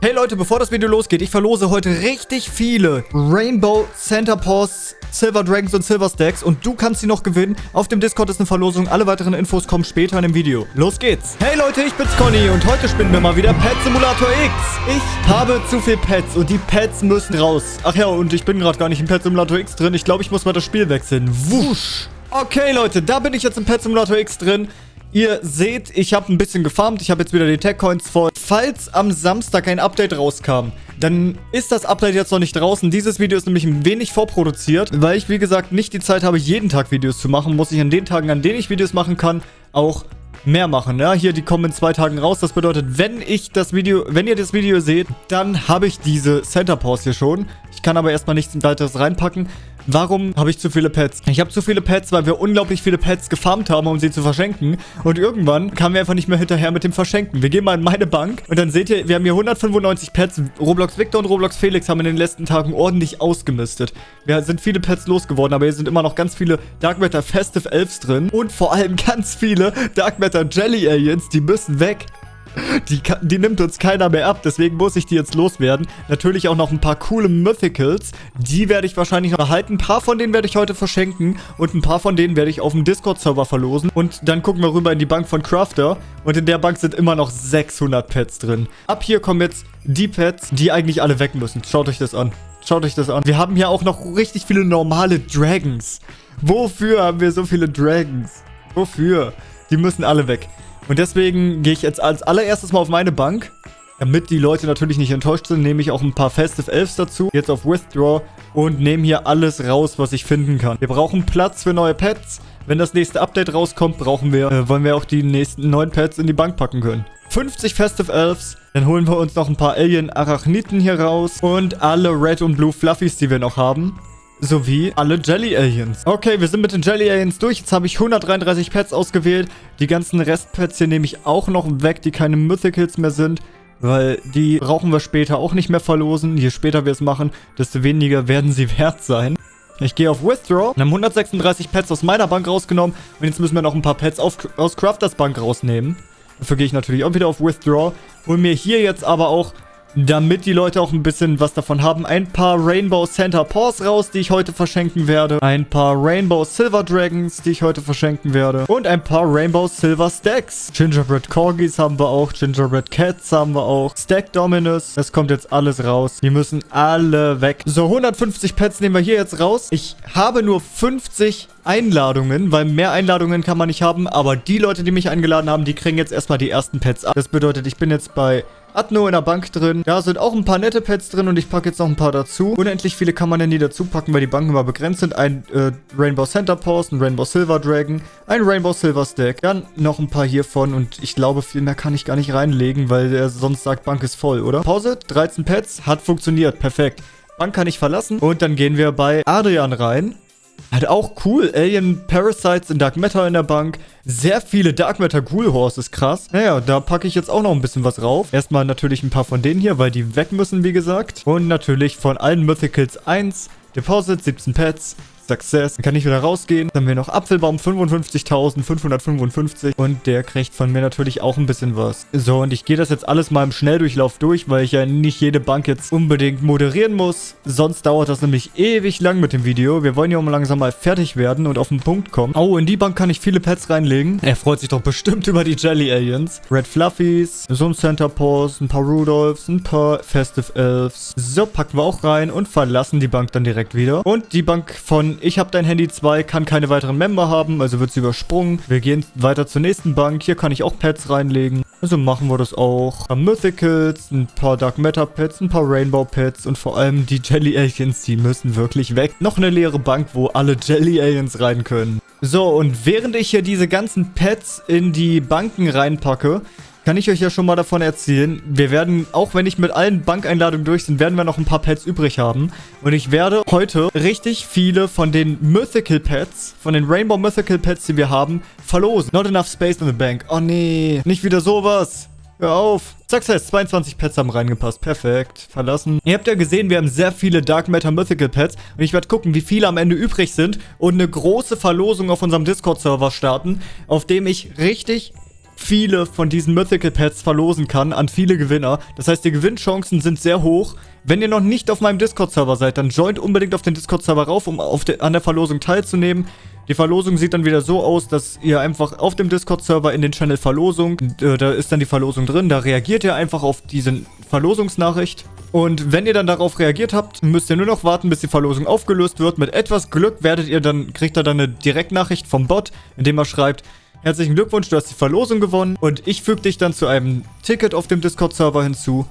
Hey Leute, bevor das Video losgeht, ich verlose heute richtig viele Rainbow Center Paws, Silver Dragons und Silver Stacks und du kannst sie noch gewinnen. Auf dem Discord ist eine Verlosung, alle weiteren Infos kommen später in dem Video. Los geht's! Hey Leute, ich bin's Conny und heute spielen wir mal wieder Pet Simulator X. Ich habe zu viel Pets und die Pets müssen raus. Ach ja, und ich bin gerade gar nicht im Pet Simulator X drin. Ich glaube, ich muss mal das Spiel wechseln. Wusch! Okay, Leute, da bin ich jetzt im Pet Simulator X drin. Ihr seht, ich habe ein bisschen gefarmt. Ich habe jetzt wieder die Tech-Coins voll. Falls am Samstag ein Update rauskam, dann ist das Update jetzt noch nicht draußen. Dieses Video ist nämlich ein wenig vorproduziert, weil ich, wie gesagt, nicht die Zeit habe, jeden Tag Videos zu machen. Muss ich an den Tagen, an denen ich Videos machen kann, auch mehr machen. Ja, hier, die kommen in zwei Tagen raus. Das bedeutet, wenn ich das Video, wenn ihr das Video seht, dann habe ich diese Center Pause hier schon. Ich kann aber erstmal nichts weiteres reinpacken. Warum habe ich zu viele Pets? Ich habe zu viele Pets, weil wir unglaublich viele Pets gefarmt haben, um sie zu verschenken. Und irgendwann kamen wir einfach nicht mehr hinterher mit dem Verschenken. Wir gehen mal in meine Bank und dann seht ihr, wir haben hier 195 Pets. Roblox Victor und Roblox Felix haben in den letzten Tagen ordentlich ausgemistet. Wir sind viele Pets losgeworden, aber hier sind immer noch ganz viele Dark Matter Festive Elves drin. Und vor allem ganz viele Dark Matter Jelly Aliens, die müssen weg. Die, die, nimmt uns keiner mehr ab, deswegen muss ich die jetzt loswerden. Natürlich auch noch ein paar coole Mythicals. Die werde ich wahrscheinlich noch erhalten. Ein paar von denen werde ich heute verschenken und ein paar von denen werde ich auf dem Discord-Server verlosen. Und dann gucken wir rüber in die Bank von Crafter und in der Bank sind immer noch 600 Pets drin. Ab hier kommen jetzt die Pets, die eigentlich alle weg müssen. Schaut euch das an. Schaut euch das an. Wir haben hier auch noch richtig viele normale Dragons. Wofür haben wir so viele Dragons? Wofür? Die müssen alle weg. Und deswegen gehe ich jetzt als allererstes mal auf meine Bank. Damit die Leute natürlich nicht enttäuscht sind, nehme ich auch ein paar Festive Elves dazu. Jetzt auf Withdraw und nehme hier alles raus, was ich finden kann. Wir brauchen Platz für neue Pets. Wenn das nächste Update rauskommt, brauchen wir, äh, wollen wir auch die nächsten neuen Pets in die Bank packen können. 50 Festive Elves. Dann holen wir uns noch ein paar Alien Arachniten hier raus. Und alle Red und Blue Fluffies, die wir noch haben sowie alle Jelly Aliens. Okay, wir sind mit den Jelly Aliens durch. Jetzt habe ich 133 Pets ausgewählt. Die ganzen Restpets hier nehme ich auch noch weg, die keine Mythicals mehr sind. Weil die brauchen wir später auch nicht mehr verlosen. Je später wir es machen, desto weniger werden sie wert sein. Ich gehe auf Withdraw. Wir haben 136 Pets aus meiner Bank rausgenommen. Und jetzt müssen wir noch ein paar Pets auf, aus Crafters Bank rausnehmen. Dafür gehe ich natürlich auch wieder auf Withdraw. Hol mir hier jetzt aber auch damit die Leute auch ein bisschen was davon haben. Ein paar Rainbow Center Paws raus, die ich heute verschenken werde. Ein paar Rainbow Silver Dragons, die ich heute verschenken werde. Und ein paar Rainbow Silver Stacks. Gingerbread Corgis haben wir auch. Gingerbread Cats haben wir auch. Stack Dominus. Das kommt jetzt alles raus. Die müssen alle weg. So, 150 Pets nehmen wir hier jetzt raus. Ich habe nur 50 Einladungen, weil mehr Einladungen kann man nicht haben. Aber die Leute, die mich eingeladen haben, die kriegen jetzt erstmal die ersten Pets ab. Das bedeutet, ich bin jetzt bei Atno in der Bank drin. Da sind auch ein paar nette Pets drin und ich packe jetzt noch ein paar dazu. Unendlich viele kann man denn nie dazu packen, weil die Banken immer begrenzt sind. Ein äh, Rainbow Center Pause, ein Rainbow Silver Dragon, ein Rainbow Silver Stack. Dann noch ein paar hiervon und ich glaube, viel mehr kann ich gar nicht reinlegen, weil der sonst sagt, Bank ist voll, oder? Pause, 13 Pets, hat funktioniert, perfekt. Bank kann ich verlassen und dann gehen wir bei Adrian rein. Halt auch cool. Alien Parasites in Dark Matter in der Bank. Sehr viele Dark Matter Ghoul Horses, krass. Naja, da packe ich jetzt auch noch ein bisschen was rauf. Erstmal natürlich ein paar von denen hier, weil die weg müssen, wie gesagt. Und natürlich von allen Mythicals 1. Deposit, 17 Pets, Success. Dann kann ich wieder rausgehen. Dann haben wir noch Apfelbaum 55.555 und der kriegt von mir natürlich auch ein bisschen was. So, und ich gehe das jetzt alles mal im Schnelldurchlauf durch, weil ich ja nicht jede Bank jetzt unbedingt moderieren muss. Sonst dauert das nämlich ewig lang mit dem Video. Wir wollen ja auch mal langsam mal fertig werden und auf den Punkt kommen. Oh, in die Bank kann ich viele Pets reinlegen. Er freut sich doch bestimmt über die Jelly Aliens. Red Fluffies, so ein Center Paws, ein paar Rudolphs, ein paar Festive Elves. So, packen wir auch rein und verlassen die Bank dann direkt wieder. Und die Bank von ich habe dein Handy 2, kann keine weiteren Member haben, also wird sie übersprungen. Wir gehen weiter zur nächsten Bank. Hier kann ich auch Pets reinlegen. Also machen wir das auch. Ein paar Mythicals, ein paar Dark Matter Pets, ein paar Rainbow Pets und vor allem die Jelly Aliens, die müssen wirklich weg. Noch eine leere Bank, wo alle Jelly Aliens rein können. So, und während ich hier diese ganzen Pets in die Banken reinpacke, kann ich euch ja schon mal davon erzählen. Wir werden, auch wenn ich mit allen Bankeinladungen durch sind, werden wir noch ein paar Pets übrig haben. Und ich werde heute richtig viele von den Mythical Pets, von den Rainbow Mythical Pets, die wir haben, verlosen. Not enough space in the bank. Oh nee, nicht wieder sowas. Hör auf. Success, 22 Pets haben reingepasst. Perfekt. Verlassen. Ihr habt ja gesehen, wir haben sehr viele Dark Matter Mythical Pets. Und ich werde gucken, wie viele am Ende übrig sind. Und eine große Verlosung auf unserem Discord-Server starten, auf dem ich richtig viele von diesen Mythical Pets verlosen kann an viele Gewinner. Das heißt, die Gewinnchancen sind sehr hoch. Wenn ihr noch nicht auf meinem Discord-Server seid, dann joint unbedingt auf den Discord-Server rauf, um de an der Verlosung teilzunehmen. Die Verlosung sieht dann wieder so aus, dass ihr einfach auf dem Discord-Server in den Channel Verlosung, äh, da ist dann die Verlosung drin, da reagiert ihr einfach auf diese Verlosungsnachricht. Und wenn ihr dann darauf reagiert habt, müsst ihr nur noch warten, bis die Verlosung aufgelöst wird. Mit etwas Glück werdet ihr dann, kriegt ihr dann eine Direktnachricht vom Bot, in dem er schreibt, Herzlichen Glückwunsch, du hast die Verlosung gewonnen und ich füge dich dann zu einem Ticket auf dem Discord-Server hinzu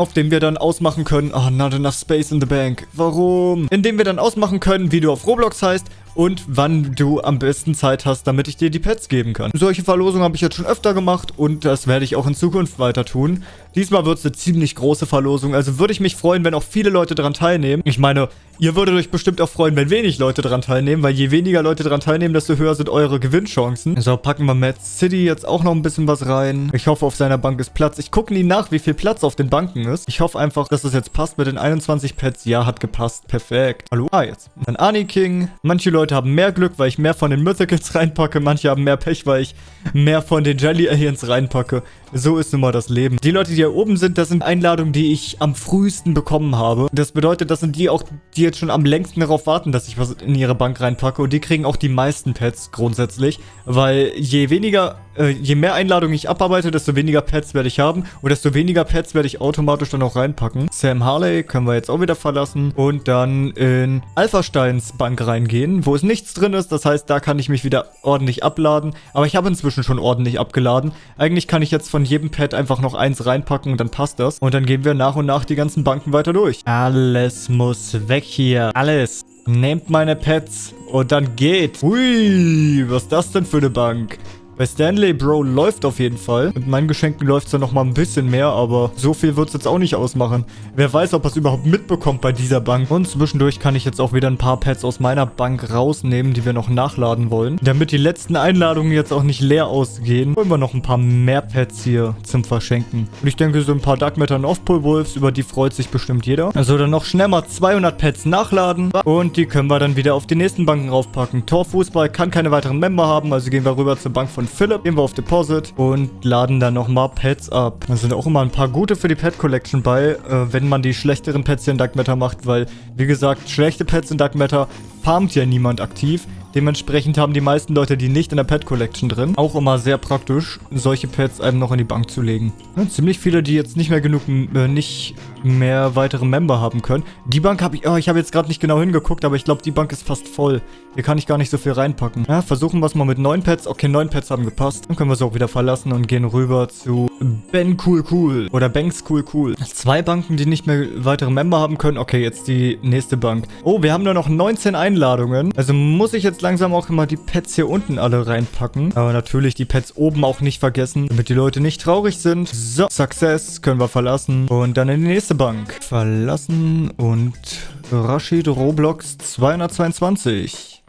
auf dem wir dann ausmachen können, oh, not enough space in the bank. Warum? Indem wir dann ausmachen können, wie du auf Roblox heißt und wann du am besten Zeit hast, damit ich dir die Pets geben kann. Solche Verlosungen habe ich jetzt schon öfter gemacht und das werde ich auch in Zukunft weiter tun. Diesmal wird es eine ziemlich große Verlosung, also würde ich mich freuen, wenn auch viele Leute daran teilnehmen. Ich meine, ihr würdet euch bestimmt auch freuen, wenn wenig Leute daran teilnehmen, weil je weniger Leute daran teilnehmen, desto höher sind eure Gewinnchancen. So, packen wir Mad City jetzt auch noch ein bisschen was rein. Ich hoffe, auf seiner Bank ist Platz. Ich gucke nie nach, wie viel Platz auf den Banken ist. Ich hoffe einfach, dass es jetzt passt mit den 21 Pets. Ja, hat gepasst. Perfekt. Hallo? Ah, jetzt. Dann Ani King. Manche Leute haben mehr Glück, weil ich mehr von den Mythicals reinpacke. Manche haben mehr Pech, weil ich mehr von den Jelly Aliens reinpacke. So ist nun mal das Leben. Die Leute, die hier oben sind, das sind Einladungen, die ich am frühesten bekommen habe. Das bedeutet, das sind die auch, die jetzt schon am längsten darauf warten, dass ich was in ihre Bank reinpacke. Und die kriegen auch die meisten Pets grundsätzlich. Weil je weniger, äh, je mehr Einladungen ich abarbeite, desto weniger Pets werde ich haben. Und desto weniger Pets werde ich automatisch dann auch reinpacken. Sam Harley können wir jetzt auch wieder verlassen. Und dann in Alpha Steins Bank reingehen, wo es nichts drin ist. Das heißt, da kann ich mich wieder ordentlich abladen. Aber ich habe inzwischen schon ordentlich abgeladen. Eigentlich kann ich jetzt von von jedem Pad einfach noch eins reinpacken und dann passt das. Und dann gehen wir nach und nach die ganzen Banken weiter durch. Alles muss weg hier. Alles. Nehmt meine Pets und dann geht. Ui, was ist das denn für eine Bank? Bei Stanley Bro läuft auf jeden Fall. Mit meinen Geschenken läuft es ja noch mal ein bisschen mehr, aber so viel wird es jetzt auch nicht ausmachen. Wer weiß, ob er es überhaupt mitbekommt bei dieser Bank. Und zwischendurch kann ich jetzt auch wieder ein paar Pets aus meiner Bank rausnehmen, die wir noch nachladen wollen. Damit die letzten Einladungen jetzt auch nicht leer ausgehen, holen wir noch ein paar mehr Pets hier zum Verschenken. Und ich denke, so ein paar Dark Matter Offpol Wolves, über die freut sich bestimmt jeder. Also dann noch schnell mal 200 Pets nachladen. Und die können wir dann wieder auf die nächsten Banken raufpacken. Torfußball kann keine weiteren Member haben, also gehen wir rüber zur Bank von Philipp. Gehen wir auf Deposit und laden dann nochmal Pets ab. Da sind auch immer ein paar gute für die Pet Collection bei, äh, wenn man die schlechteren Pets hier in Dark Matter macht, weil, wie gesagt, schlechte Pets in Dark Matter farmt ja niemand aktiv. Dementsprechend haben die meisten Leute die nicht in der Pet Collection drin. Auch immer sehr praktisch, solche Pets einem noch in die Bank zu legen. Ja, ziemlich viele, die jetzt nicht mehr genug, äh, nicht mehr weitere Member haben können. Die Bank habe ich, oh, ich habe jetzt gerade nicht genau hingeguckt, aber ich glaube, die Bank ist fast voll. Hier kann ich gar nicht so viel reinpacken. Ja, versuchen wir es mal mit neun Pets. Okay, neun Pets haben gepasst. Dann können wir es auch wieder verlassen und gehen rüber zu Ben Cool Cool. Oder Banks Cool Cool. Zwei Banken, die nicht mehr weitere Member haben können. Okay, jetzt die nächste Bank. Oh, wir haben nur noch 19 Einladungen. Also muss ich jetzt langsam auch immer die Pets hier unten alle reinpacken. Aber natürlich die Pets oben auch nicht vergessen, damit die Leute nicht traurig sind. So, Success können wir verlassen. Und dann in die nächste Bank. Verlassen und Rashid Roblox 222.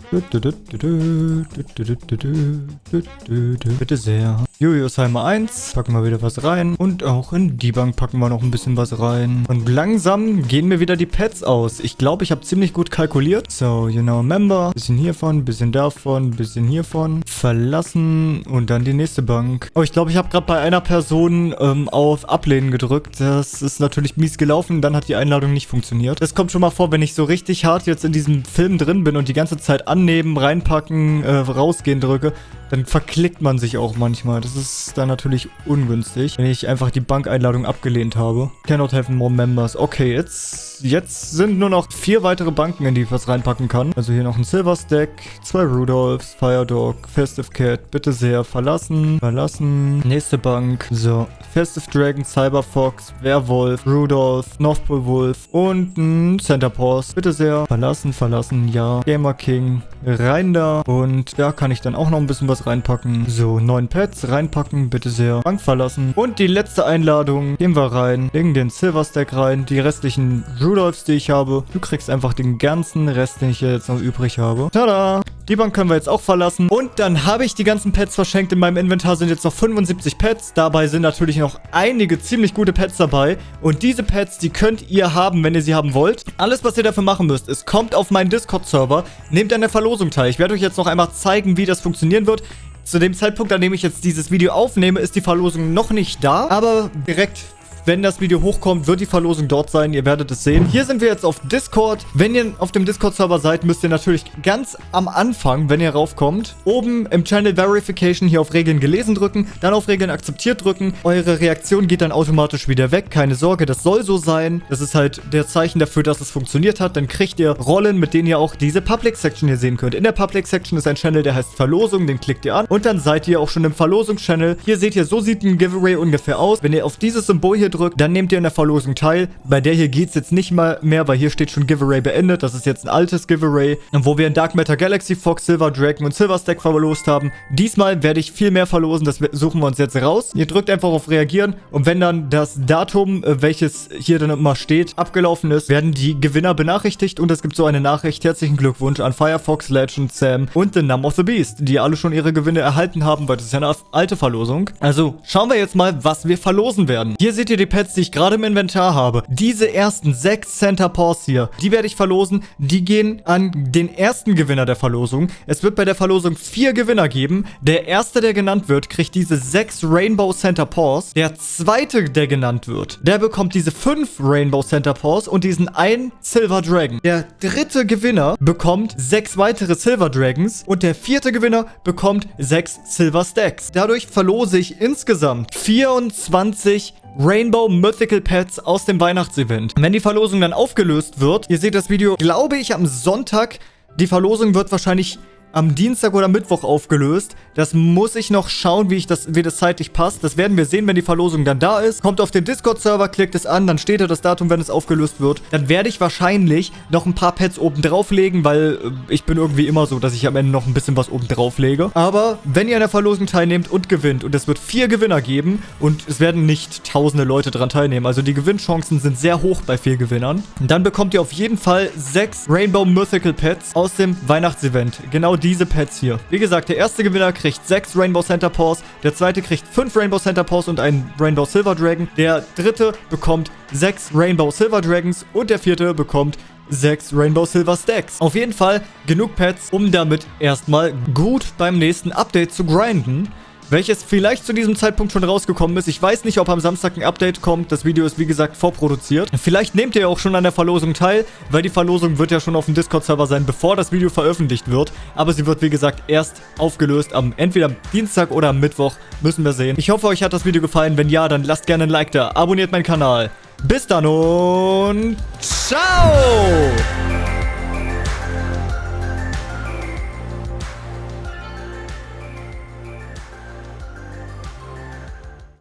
Bitte sehr. Juliusheimer 1. Packen wir wieder was rein. Und auch in die Bank packen wir noch ein bisschen was rein. Und langsam gehen mir wieder die Pets aus. Ich glaube, ich habe ziemlich gut kalkuliert. So, you know, member. Bisschen hiervon, bisschen davon, bisschen hiervon. Verlassen und dann die nächste Bank. Oh, ich glaube, ich habe gerade bei einer Person ähm, auf Ablehnen gedrückt. Das ist natürlich mies gelaufen. Dann hat die Einladung nicht funktioniert. Das kommt schon mal vor, wenn ich so richtig hart jetzt in diesem Film drin bin und die ganze Zeit annehmen, reinpacken, äh, rausgehen drücke dann verklickt man sich auch manchmal. Das ist dann natürlich ungünstig, wenn ich einfach die Bankeinladung abgelehnt habe. Cannot have more members. Okay, jetzt, jetzt sind nur noch vier weitere Banken, in die ich was reinpacken kann. Also hier noch ein Silver Stack, zwei Rudolphs, Firedog, Festive Cat. Bitte sehr, verlassen, verlassen. Nächste Bank. So, Festive Dragon, Cyber Fox, Werwolf, Rudolph, North Pole Wolf und ein Center Pause. Bitte sehr, verlassen, verlassen, ja. Gamer King, rein da. Und da kann ich dann auch noch ein bisschen was reinpacken. So, neun Pets reinpacken, bitte sehr. Bank verlassen. Und die letzte Einladung. Gehen wir rein. Legen den Silver Stack rein. Die restlichen Rudolphs, die ich habe. Du kriegst einfach den ganzen Rest, den ich jetzt noch übrig habe. Tada! Die Bank können wir jetzt auch verlassen. Und dann habe ich die ganzen Pets verschenkt. In meinem Inventar sind jetzt noch 75 Pets. Dabei sind natürlich noch einige ziemlich gute Pets dabei. Und diese Pets, die könnt ihr haben, wenn ihr sie haben wollt. Alles, was ihr dafür machen müsst, ist, kommt auf meinen Discord-Server, nehmt an der Verlosung teil. Ich werde euch jetzt noch einmal zeigen, wie das funktionieren wird. Zu dem Zeitpunkt, an dem ich jetzt dieses Video aufnehme, ist die Verlosung noch nicht da, aber direkt wenn das Video hochkommt, wird die Verlosung dort sein. Ihr werdet es sehen. Hier sind wir jetzt auf Discord. Wenn ihr auf dem Discord-Server seid, müsst ihr natürlich ganz am Anfang, wenn ihr raufkommt, oben im Channel Verification hier auf Regeln gelesen drücken, dann auf Regeln akzeptiert drücken. Eure Reaktion geht dann automatisch wieder weg. Keine Sorge, das soll so sein. Das ist halt der Zeichen dafür, dass es funktioniert hat. Dann kriegt ihr Rollen, mit denen ihr auch diese Public-Section hier sehen könnt. In der Public-Section ist ein Channel, der heißt Verlosung. Den klickt ihr an und dann seid ihr auch schon im Verlosungs-Channel. Hier seht ihr, so sieht ein Giveaway ungefähr aus. Wenn ihr auf dieses Symbol hier drückt, dann nehmt ihr in der Verlosung teil. Bei der hier geht es jetzt nicht mal mehr, weil hier steht schon Giveaway beendet. Das ist jetzt ein altes Giveaway, wo wir in Dark Matter Galaxy, Fox, Silver Dragon und Silver Stack verlost haben. Diesmal werde ich viel mehr verlosen, das suchen wir uns jetzt raus. Ihr drückt einfach auf Reagieren und wenn dann das Datum, äh, welches hier dann immer steht, abgelaufen ist, werden die Gewinner benachrichtigt und es gibt so eine Nachricht. Herzlichen Glückwunsch an Firefox, Legend, Sam und The Numb of the Beast, die alle schon ihre Gewinne erhalten haben, weil das ist ja eine alte Verlosung. Also schauen wir jetzt mal, was wir verlosen werden. Hier seht ihr die Pets, die ich gerade im Inventar habe, diese ersten sechs Center Paws hier, die werde ich verlosen. Die gehen an den ersten Gewinner der Verlosung. Es wird bei der Verlosung vier Gewinner geben. Der erste, der genannt wird, kriegt diese sechs Rainbow Center Paws. Der zweite, der genannt wird, der bekommt diese fünf Rainbow Center Paws und diesen einen Silver Dragon. Der dritte Gewinner bekommt sechs weitere Silver Dragons und der vierte Gewinner bekommt sechs Silver Stacks. Dadurch verlose ich insgesamt 24 Rainbow Mythical Pets aus dem Weihnachtsevent. Wenn die Verlosung dann aufgelöst wird, ihr seht das Video, glaube ich, am Sonntag. Die Verlosung wird wahrscheinlich am Dienstag oder Mittwoch aufgelöst. Das muss ich noch schauen, wie, ich das, wie das zeitlich passt. Das werden wir sehen, wenn die Verlosung dann da ist. Kommt auf den Discord-Server, klickt es an, dann steht da das Datum, wenn es aufgelöst wird. Dann werde ich wahrscheinlich noch ein paar Pets oben drauf legen, weil äh, ich bin irgendwie immer so, dass ich am Ende noch ein bisschen was oben drauf lege. Aber wenn ihr an der Verlosung teilnehmt und gewinnt und es wird vier Gewinner geben und es werden nicht tausende Leute dran teilnehmen, also die Gewinnchancen sind sehr hoch bei vier Gewinnern, dann bekommt ihr auf jeden Fall sechs Rainbow Mythical Pets aus dem Weihnachtsevent. Genau diese Pets hier. Wie gesagt, der erste Gewinner kriegt 6 Rainbow Center Paws, der zweite kriegt 5 Rainbow Center Paws und einen Rainbow Silver Dragon, der dritte bekommt 6 Rainbow Silver Dragons und der vierte bekommt 6 Rainbow Silver Stacks. Auf jeden Fall genug Pets, um damit erstmal gut beim nächsten Update zu grinden welches vielleicht zu diesem Zeitpunkt schon rausgekommen ist. Ich weiß nicht, ob am Samstag ein Update kommt. Das Video ist, wie gesagt, vorproduziert. Vielleicht nehmt ihr auch schon an der Verlosung teil, weil die Verlosung wird ja schon auf dem Discord-Server sein, bevor das Video veröffentlicht wird. Aber sie wird, wie gesagt, erst aufgelöst am entweder Dienstag oder am Mittwoch. Müssen wir sehen. Ich hoffe, euch hat das Video gefallen. Wenn ja, dann lasst gerne ein Like da. Abonniert meinen Kanal. Bis dann und ciao!